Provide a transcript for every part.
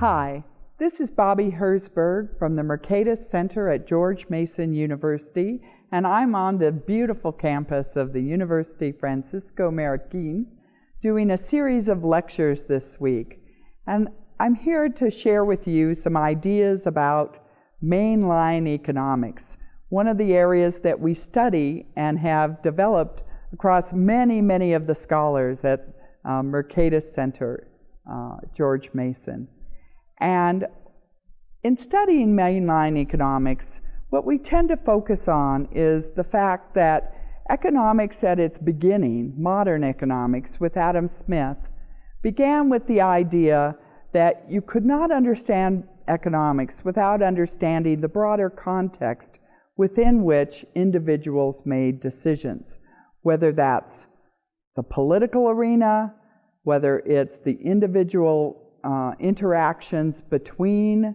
Hi, this is Bobby Herzberg from the Mercatus Center at George Mason University, and I'm on the beautiful campus of the University Francisco Marroquin doing a series of lectures this week. And I'm here to share with you some ideas about mainline economics, one of the areas that we study and have developed across many, many of the scholars at uh, Mercatus Center, uh, George Mason. And in studying mainline economics, what we tend to focus on is the fact that economics at its beginning, modern economics with Adam Smith, began with the idea that you could not understand economics without understanding the broader context within which individuals made decisions, whether that's the political arena, whether it's the individual uh, interactions between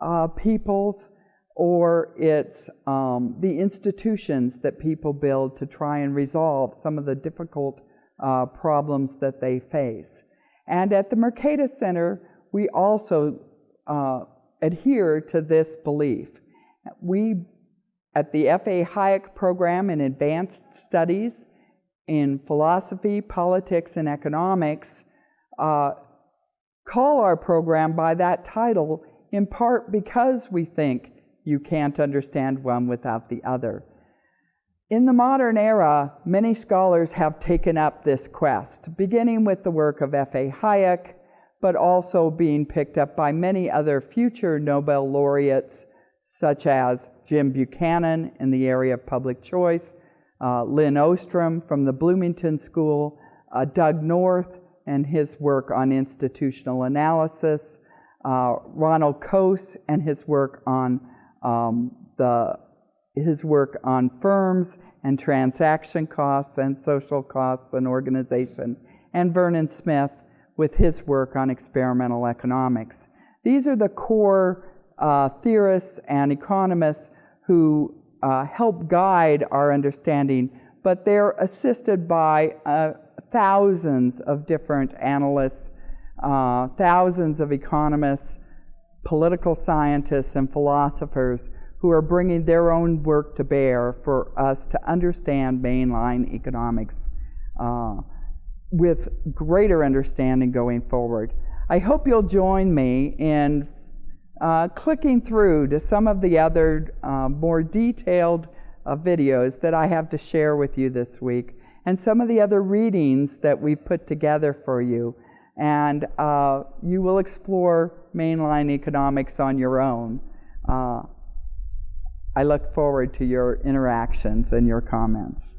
uh, peoples, or it's um, the institutions that people build to try and resolve some of the difficult uh, problems that they face. And at the Mercatus Center, we also uh, adhere to this belief. We, at the F.A. Hayek program in advanced studies in philosophy, politics, and economics, uh, call our program by that title in part because we think you can't understand one without the other. In the modern era, many scholars have taken up this quest, beginning with the work of F.A. Hayek, but also being picked up by many other future Nobel laureates, such as Jim Buchanan in the area of public choice, uh, Lin Ostrom from the Bloomington School, uh, Doug North and his work on institutional analysis, uh, Ronald Coase and his work on um, the his work on firms and transaction costs and social costs and organization, and Vernon Smith with his work on experimental economics. These are the core uh, theorists and economists who uh, help guide our understanding, but they're assisted by uh, thousands of different analysts, uh, thousands of economists, political scientists, and philosophers who are bringing their own work to bear for us to understand mainline economics uh, with greater understanding going forward. I hope you'll join me in uh, clicking through to some of the other uh, more detailed uh, videos that I have to share with you this week and some of the other readings that we've put together for you. And uh, you will explore mainline economics on your own. Uh, I look forward to your interactions and your comments.